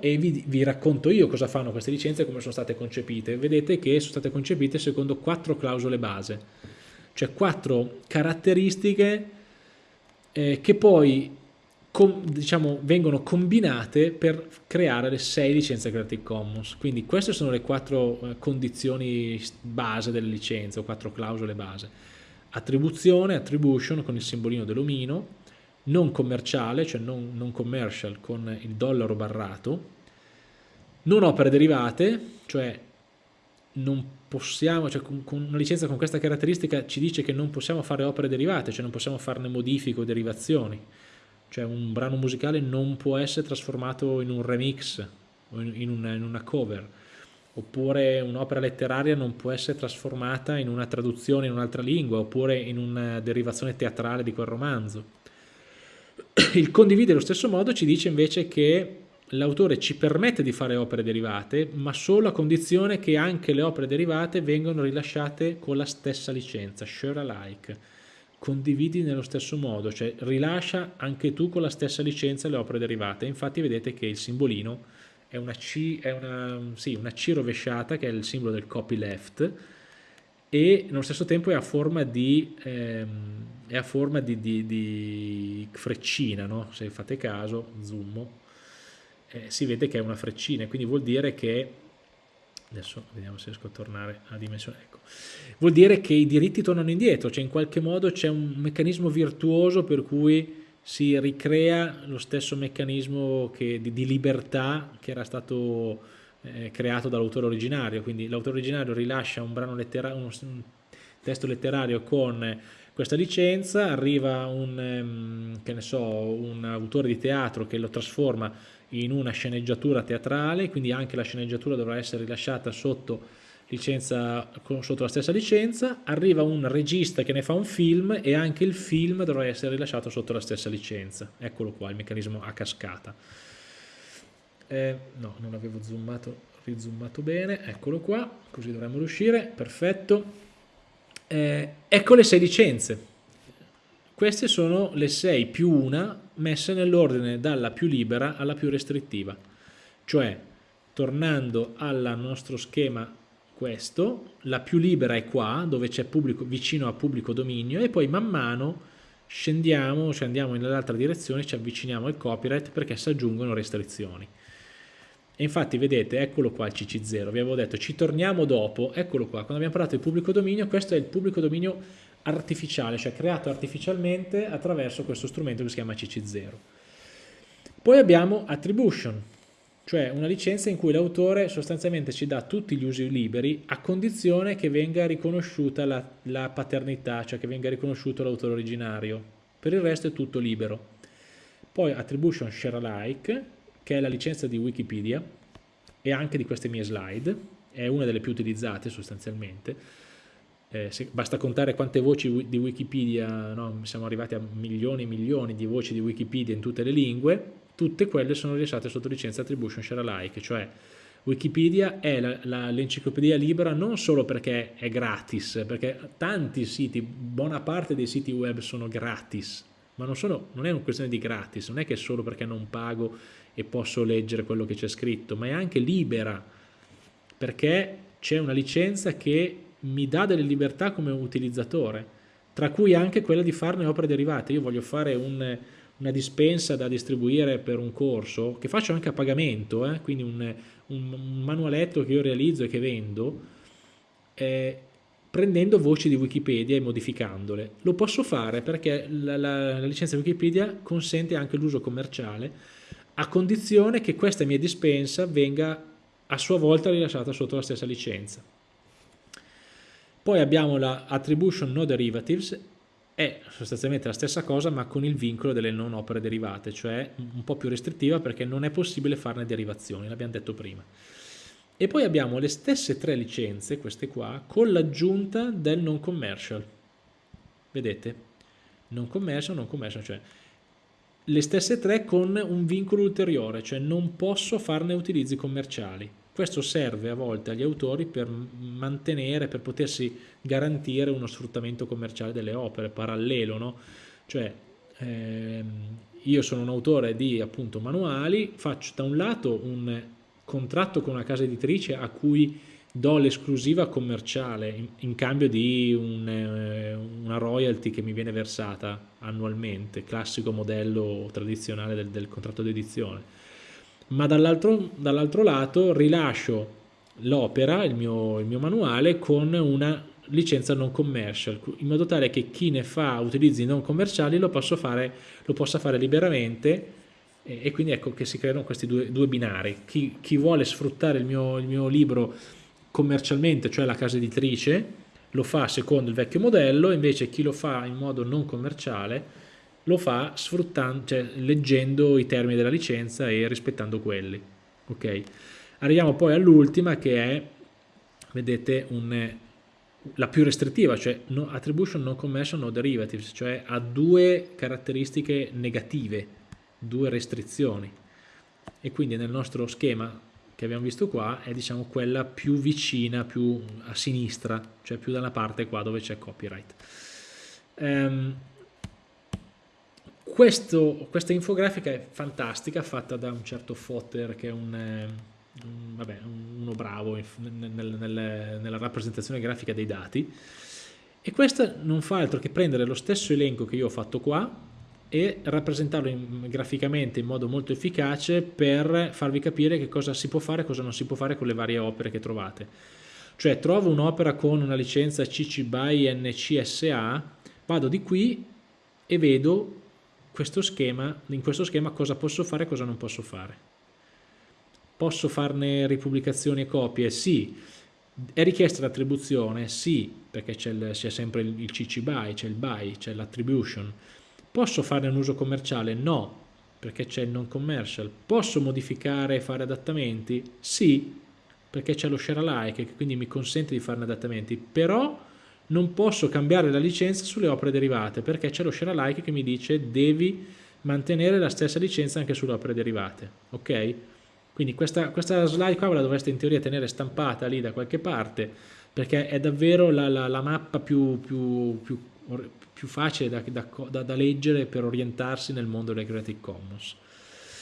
e vi, vi, racconto io cosa fanno queste licenze e come sono state concepite. Vedete che sono state concepite secondo quattro clausole base, cioè quattro caratteristiche eh, che poi com, diciamo, vengono combinate per creare le sei licenze Creative Commons. Quindi queste sono le quattro eh, condizioni base delle licenze o quattro clausole base. Attribuzione, attribution con il simbolino dell'omino, non commerciale, cioè non, non commercial con il dollaro barrato, non opere derivate, cioè non possiamo, cioè con, con, una licenza con questa caratteristica ci dice che non possiamo fare opere derivate, cioè non possiamo farne modifiche o derivazioni, cioè un brano musicale non può essere trasformato in un remix o in, in, una, in una cover, oppure un'opera letteraria non può essere trasformata in una traduzione in un'altra lingua, oppure in una derivazione teatrale di quel romanzo il condivide allo stesso modo ci dice invece che l'autore ci permette di fare opere derivate, ma solo a condizione che anche le opere derivate vengano rilasciate con la stessa licenza, share alike. Condividi nello stesso modo, cioè rilascia anche tu con la stessa licenza le opere derivate. Infatti vedete che il simbolino è una C, è una, sì, una C rovesciata, che è il simbolo del copyleft, e nello stesso tempo è a forma di, ehm, a forma di, di, di freccina, no? se fate caso, zoom, eh, si vede che è una freccina, quindi vuol dire che, adesso vediamo se riesco a tornare a dimensione, ecco, vuol dire che i diritti tornano indietro, cioè in qualche modo c'è un meccanismo virtuoso per cui si ricrea lo stesso meccanismo che, di libertà che era stato creato dall'autore originario, quindi l'autore originario rilascia un, un, un testo letterario con questa licenza, arriva un, um, so, un autore di teatro che lo trasforma in una sceneggiatura teatrale, quindi anche la sceneggiatura dovrà essere rilasciata sotto, licenza, sotto la stessa licenza, arriva un regista che ne fa un film e anche il film dovrà essere rilasciato sotto la stessa licenza. Eccolo qua, il meccanismo a cascata eh, no non avevo zoomato rizoomato bene. Eccolo qua così dovremmo riuscire. Perfetto. Eh, ecco le sei licenze. Queste sono le sei più una messe nell'ordine dalla più libera alla più restrittiva. Cioè tornando al nostro schema questo la più libera è qua dove c'è vicino a pubblico dominio e poi man mano scendiamo, cioè andiamo nell'altra direzione, ci avviciniamo al copyright perché si aggiungono restrizioni. E infatti vedete, eccolo qua il CC0, vi avevo detto ci torniamo dopo, eccolo qua, quando abbiamo parlato di pubblico dominio, questo è il pubblico dominio artificiale, cioè creato artificialmente attraverso questo strumento che si chiama CC0. Poi abbiamo attribution, cioè una licenza in cui l'autore sostanzialmente ci dà tutti gli usi liberi a condizione che venga riconosciuta la, la paternità, cioè che venga riconosciuto l'autore originario. Per il resto è tutto libero. Poi attribution share alike, che è la licenza di Wikipedia e anche di queste mie slide, è una delle più utilizzate sostanzialmente, eh, se, basta contare quante voci di Wikipedia, no? siamo arrivati a milioni e milioni di voci di Wikipedia in tutte le lingue, tutte quelle sono rilasciate sotto licenza Attribution Share Alike, cioè Wikipedia è l'enciclopedia libera non solo perché è gratis, perché tanti siti, buona parte dei siti web sono gratis, ma non, sono, non è una questione di gratis, non è che solo perché non pago e posso leggere quello che c'è scritto, ma è anche libera, perché c'è una licenza che mi dà delle libertà come utilizzatore, tra cui anche quella di farne opere derivate. Io voglio fare un, una dispensa da distribuire per un corso, che faccio anche a pagamento, eh? quindi un, un, manualetto che io realizzo e che vendo, eh, prendendo voci di Wikipedia e modificandole. Lo posso fare perché la, la, la licenza Wikipedia consente anche l'uso commerciale a condizione che questa mia dispensa venga a sua volta rilasciata sotto la stessa licenza. Poi abbiamo la attribution no derivatives, è sostanzialmente la stessa cosa ma con il vincolo delle non opere derivate, cioè un po' più restrittiva perché non è possibile farne derivazioni, l'abbiamo detto prima. E poi abbiamo le stesse tre licenze, queste qua, con l'aggiunta del non commercial. Vedete? Non commercial, non commercial, cioè le stesse tre con un vincolo ulteriore, cioè non posso farne utilizzi commerciali. Questo serve a volte agli autori per mantenere, per potersi garantire uno sfruttamento commerciale delle opere, parallelo, no? Cioè, ehm, io sono un autore di appunto manuali, faccio da un lato un contratto con una casa editrice a cui do l'esclusiva commerciale in, cambio di un, eh, una royalty che mi viene versata annualmente, classico modello tradizionale del, del contratto di edizione, ma dall'altro dall lato rilascio l'opera, il mio, il mio manuale, con una licenza non commercial, in modo tale che chi ne fa utilizzi non commerciali lo, fare, lo possa fare liberamente e, e, quindi ecco che si creano questi due, due binari. Chi, chi, vuole sfruttare il mio, il mio libro commercialmente, cioè la casa editrice, lo fa secondo il vecchio modello, invece chi lo fa in modo non commerciale lo fa sfruttando, cioè, leggendo i termini della licenza e rispettando quelli. Ok. Arriviamo poi all'ultima che è, vedete, un, la più restrittiva, cioè no, attribution non commercial no derivatives, cioè ha due caratteristiche negative, due restrizioni. E quindi nel nostro schema che abbiamo visto qua è diciamo quella più vicina, più a sinistra, cioè più dalla parte qua dove c'è copyright. Um, questo, questa infografica è fantastica, fatta da un certo Fotter che è un, un vabbè, uno bravo nel, nel, nella rappresentazione grafica dei dati e questa non fa altro che prendere lo stesso elenco che io ho fatto qua e rappresentarlo in, graficamente in modo molto efficace per farvi capire che cosa si può fare e cosa non si può fare con le varie opere che trovate. Cioè trovo un'opera con una licenza CC BY NCSA, vado di qui e vedo questo schema, in questo schema cosa posso fare e cosa non posso fare. Posso farne ripubblicazioni e copie? Sì. È richiesta l'attribuzione? Sì, perché c'è sempre il CC BY, c'è il BY, c'è l'attribution Posso fare un uso commerciale? No, perché c'è il non commercial. Posso modificare e fare adattamenti? Sì, perché c'è lo share alike che quindi mi consente di farne adattamenti, però non posso cambiare la licenza sulle opere derivate perché c'è lo share alike che mi dice devi mantenere la stessa licenza anche sulle opere derivate, ok? Quindi questa, questa slide qua ve la dovreste in teoria tenere stampata lì da qualche parte perché è davvero la, la, la mappa più, più, più, più facile da, da, da, leggere per orientarsi nel mondo delle Creative Commons.